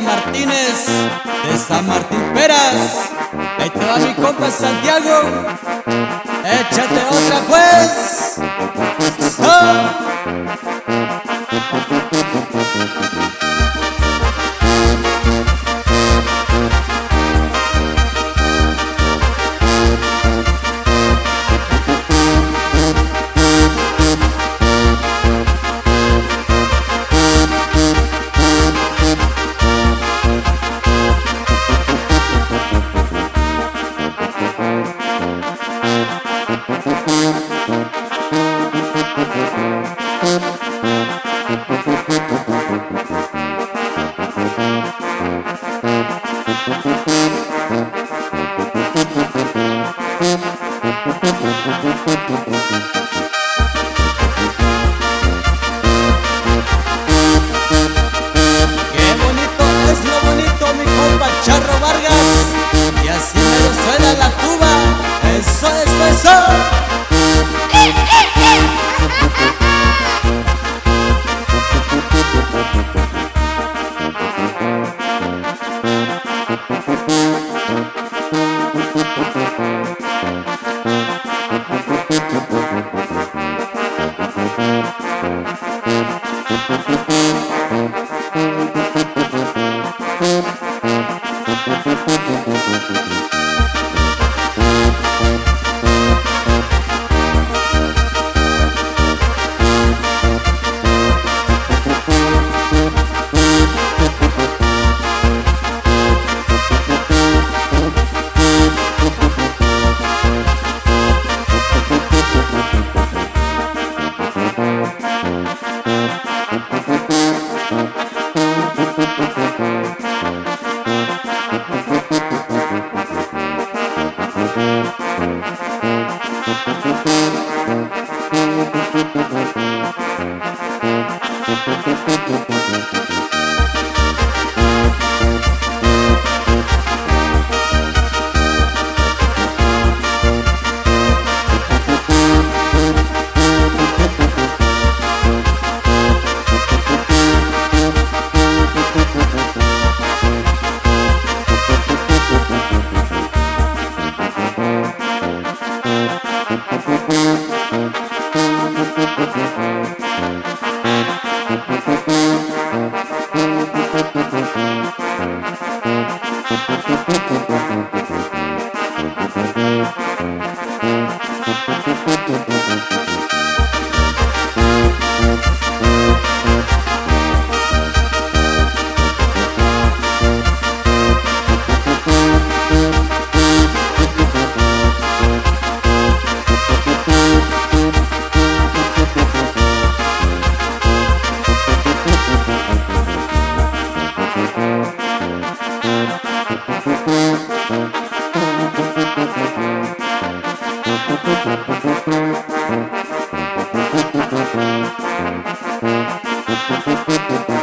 Martínez de San Martín Peras. Ahí te va mi compa Santiago. Échate otra pues. Thank. Thank you.